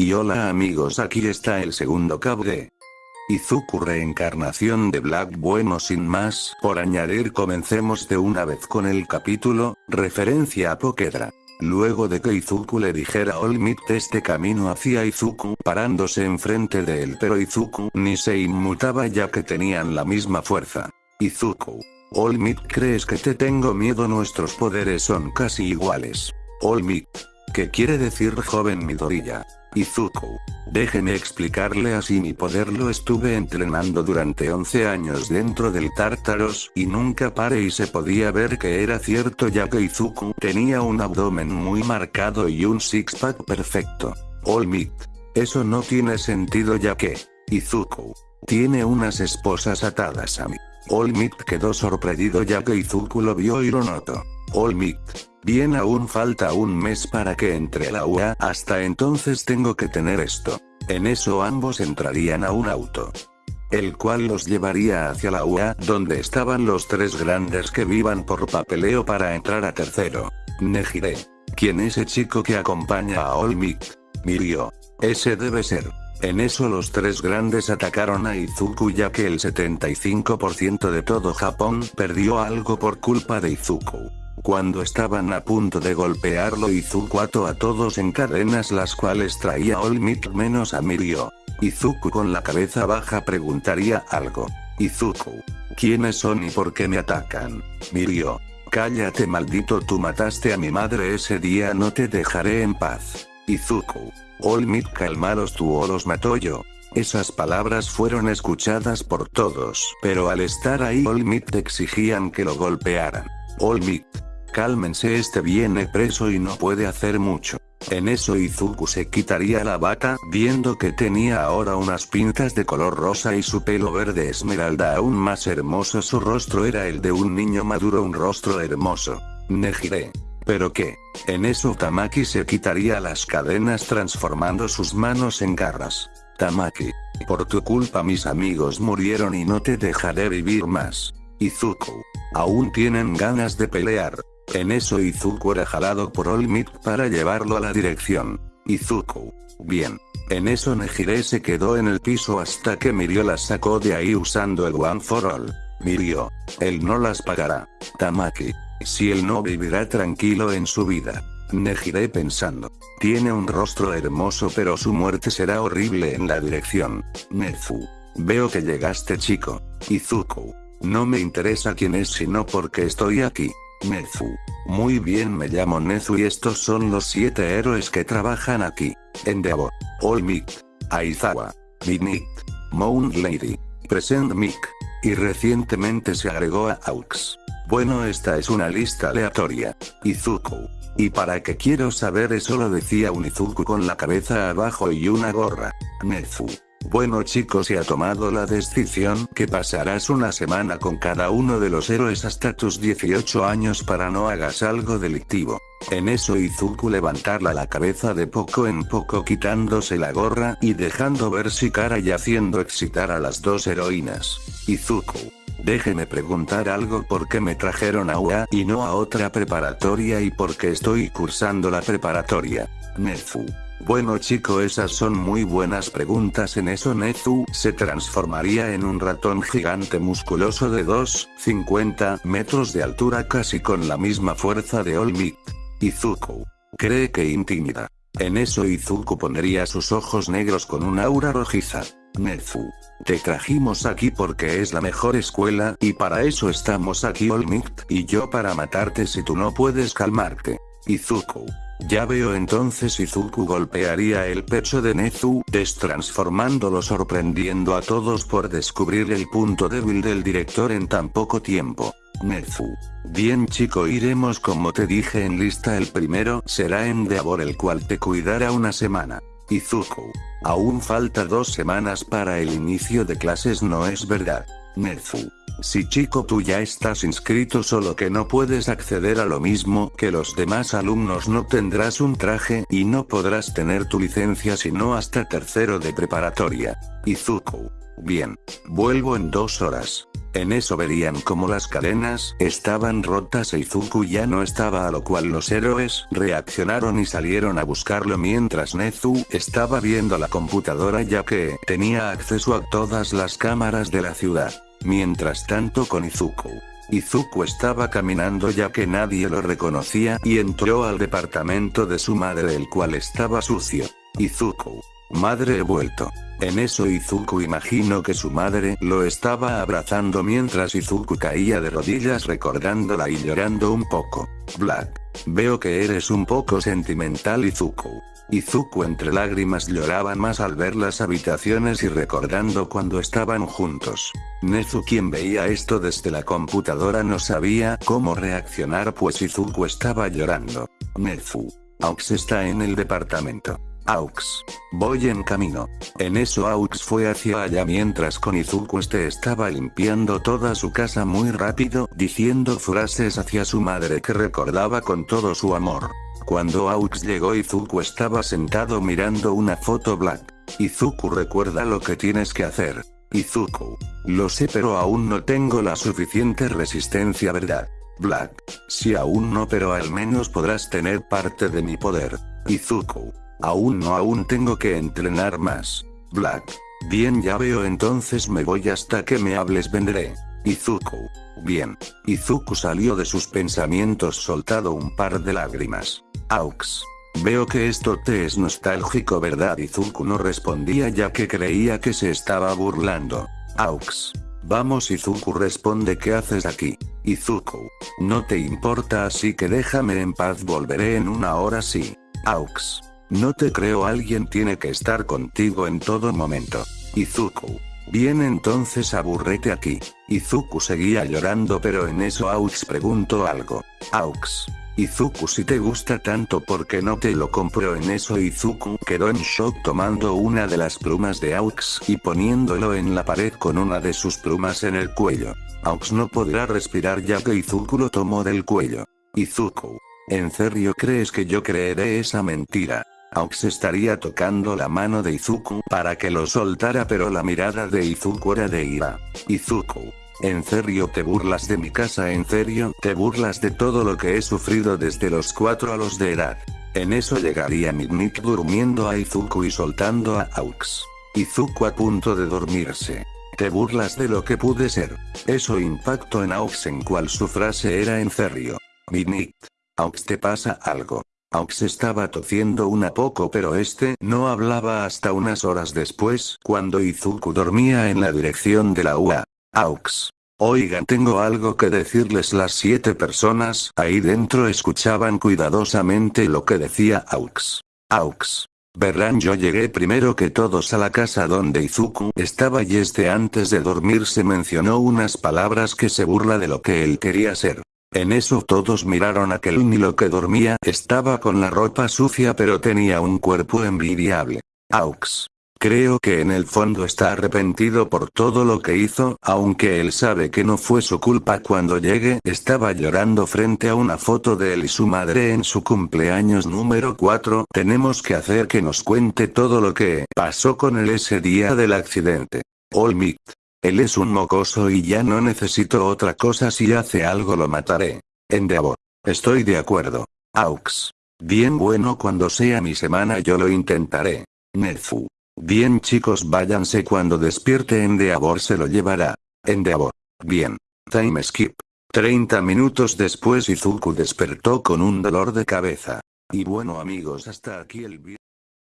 Y hola amigos aquí está el segundo cabo de Izuku reencarnación de Black bueno sin más por añadir comencemos de una vez con el capítulo, referencia a Pokedra. Luego de que Izuku le dijera a Olmit este camino hacia Izuku parándose enfrente de él pero Izuku ni se inmutaba ya que tenían la misma fuerza. Izuku. Olmit crees que te tengo miedo nuestros poderes son casi iguales. Olmit. ¿Qué quiere decir joven Midoriya? Izuku. Déjeme explicarle así mi poder lo estuve entrenando durante 11 años dentro del Tártaros y nunca paré y se podía ver que era cierto ya que Izuku tenía un abdomen muy marcado y un six-pack perfecto. Olmit. Eso no tiene sentido ya que, Izuku, tiene unas esposas atadas a mí. Olmit quedó sorprendido ya que Izuku lo vio y lo notó. Olmit. Bien aún falta un mes para que entre la UA, hasta entonces tengo que tener esto. En eso ambos entrarían a un auto. El cual los llevaría hacia la UA, donde estaban los tres grandes que vivan por papeleo para entrar a tercero. Nejire. ¿Quién ese chico que acompaña a Olmit? Mirio. Ese debe ser. En eso los tres grandes atacaron a Izuku ya que el 75% de todo Japón perdió algo por culpa de Izuku. Cuando estaban a punto de golpearlo Izuku ató a todos en cadenas las cuales traía Olmit menos a Mirio. Izuku con la cabeza baja preguntaría algo. Izuku. ¿Quiénes son y por qué me atacan? Mirio. Cállate maldito tú mataste a mi madre ese día no te dejaré en paz. Izuku. Olmit calmaros tú o los mató yo. Esas palabras fueron escuchadas por todos, pero al estar ahí Olmit exigían que lo golpearan. Olmit. Cálmense este viene preso y no puede hacer mucho. En eso Izuku se quitaría la bata viendo que tenía ahora unas pintas de color rosa y su pelo verde esmeralda aún más hermoso su rostro era el de un niño maduro un rostro hermoso. Nejire. ¿Pero qué? En eso Tamaki se quitaría las cadenas transformando sus manos en garras. Tamaki. Por tu culpa mis amigos murieron y no te dejaré vivir más. Izuku. Aún tienen ganas de pelear. En eso Izuku era jalado por Olmit para llevarlo a la dirección. Izuku. Bien. En eso Nejire se quedó en el piso hasta que Mirio las sacó de ahí usando el One for All. Mirio. Él no las pagará. Tamaki. Si él no vivirá tranquilo en su vida. Nejiré pensando. Tiene un rostro hermoso pero su muerte será horrible en la dirección. Nezu. Veo que llegaste chico. Izuku. No me interesa quién es sino porque estoy aquí. Nezu. Muy bien me llamo Nezu y estos son los siete héroes que trabajan aquí. Endeavor. Olmit. Aizawa. Minit. Moon Lady. Present Mick. Y recientemente se agregó a Aux. Bueno esta es una lista aleatoria. Izuku. ¿Y para qué quiero saber eso lo decía un Izuku con la cabeza abajo y una gorra? Nezu. Bueno chicos se ha tomado la decisión que pasarás una semana con cada uno de los héroes hasta tus 18 años para no hagas algo delictivo. En eso Izuku levantarla la cabeza de poco en poco quitándose la gorra y dejando ver si cara y haciendo excitar a las dos heroínas. Izuku. Déjeme preguntar algo por qué me trajeron a UA y no a otra preparatoria y por qué estoy cursando la preparatoria. Nezu. Bueno chico esas son muy buenas preguntas en eso Nezu se transformaría en un ratón gigante musculoso de 2,50 metros de altura casi con la misma fuerza de Olmit. Izuku. Cree que intimida. En eso Izuku pondría sus ojos negros con un aura rojiza. Nezu. Te trajimos aquí porque es la mejor escuela y para eso estamos aquí Olmit y yo para matarte si tú no puedes calmarte. Izuku. Ya veo entonces Izuku golpearía el pecho de Nezu, destransformándolo sorprendiendo a todos por descubrir el punto débil del director en tan poco tiempo. Nezu. Bien chico iremos como te dije en lista el primero será Endeavor el cual te cuidará una semana. Izuku. Aún falta dos semanas para el inicio de clases no es verdad. Nezu. Si chico tú ya estás inscrito solo que no puedes acceder a lo mismo que los demás alumnos no tendrás un traje y no podrás tener tu licencia sino hasta tercero de preparatoria. Izuku. Bien. Vuelvo en dos horas. En eso verían como las cadenas estaban rotas e Izuku ya no estaba a lo cual los héroes reaccionaron y salieron a buscarlo mientras Nezu estaba viendo la computadora ya que tenía acceso a todas las cámaras de la ciudad. Mientras tanto con Izuku. Izuku estaba caminando ya que nadie lo reconocía y entró al departamento de su madre el cual estaba sucio. Izuku. Madre he vuelto. En eso Izuku imaginó que su madre lo estaba abrazando mientras Izuku caía de rodillas recordándola y llorando un poco. Black. Veo que eres un poco sentimental Izuku. Izuku entre lágrimas lloraba más al ver las habitaciones y recordando cuando estaban juntos. Nezu quien veía esto desde la computadora no sabía cómo reaccionar pues Izuku estaba llorando. Nezu. Aux está en el departamento. Aux. Voy en camino. En eso Aux fue hacia allá mientras con Izuku este estaba limpiando toda su casa muy rápido, diciendo frases hacia su madre que recordaba con todo su amor. Cuando Aux llegó Izuku estaba sentado mirando una foto black. Izuku recuerda lo que tienes que hacer. Izuku. Lo sé pero aún no tengo la suficiente resistencia verdad. Black. Si aún no pero al menos podrás tener parte de mi poder. Izuku. Aún no aún tengo que entrenar más. Black. Bien ya veo entonces me voy hasta que me hables vendré. Izuku. Bien. Izuku salió de sus pensamientos soltado un par de lágrimas. Aux. Veo que esto te es nostálgico verdad Izuku no respondía ya que creía que se estaba burlando. Aux. Vamos Izuku responde ¿qué haces aquí? Izuku. No te importa así que déjame en paz volveré en una hora sí. Aux. No te creo alguien tiene que estar contigo en todo momento. Izuku. Bien entonces aburrete aquí. Izuku seguía llorando pero en eso Aux preguntó algo. Aux. Izuku si te gusta tanto porque no te lo compro en eso Izuku quedó en shock tomando una de las plumas de Aux y poniéndolo en la pared con una de sus plumas en el cuello. Aux no podrá respirar ya que Izuku lo tomó del cuello. Izuku. ¿En serio crees que yo creeré esa mentira? Aux estaría tocando la mano de Izuku para que lo soltara pero la mirada de Izuku era de ira. Izuku. ¿En serio te burlas de mi casa? ¿En serio te burlas de todo lo que he sufrido desde los 4 a los de edad? En eso llegaría Midnight durmiendo a Izuku y soltando a Aux. Izuku a punto de dormirse. Te burlas de lo que pude ser. Eso impactó en Aux en cual su frase era en serio. Midnight. Aux te pasa algo. Aux estaba tociendo una poco pero este no hablaba hasta unas horas después cuando Izuku dormía en la dirección de la UA. Aux. Oigan tengo algo que decirles las siete personas ahí dentro escuchaban cuidadosamente lo que decía Aux. Aux. Verán yo llegué primero que todos a la casa donde Izuku estaba y este antes de dormirse mencionó unas palabras que se burla de lo que él quería ser. En eso todos miraron a ni lo que dormía estaba con la ropa sucia pero tenía un cuerpo envidiable. Aux. Creo que en el fondo está arrepentido por todo lo que hizo, aunque él sabe que no fue su culpa cuando llegue, estaba llorando frente a una foto de él y su madre en su cumpleaños número 4, tenemos que hacer que nos cuente todo lo que pasó con él ese día del accidente. Olmit. Él es un mocoso y ya no necesito otra cosa si hace algo lo mataré. Endeavor. Estoy de acuerdo. Aux. Bien bueno cuando sea mi semana yo lo intentaré. Nezu. Bien chicos váyanse cuando despierte Endeavor se lo llevará. Endeavor. Bien. Time skip. 30 minutos después Izuku despertó con un dolor de cabeza. Y bueno amigos hasta aquí el vídeo.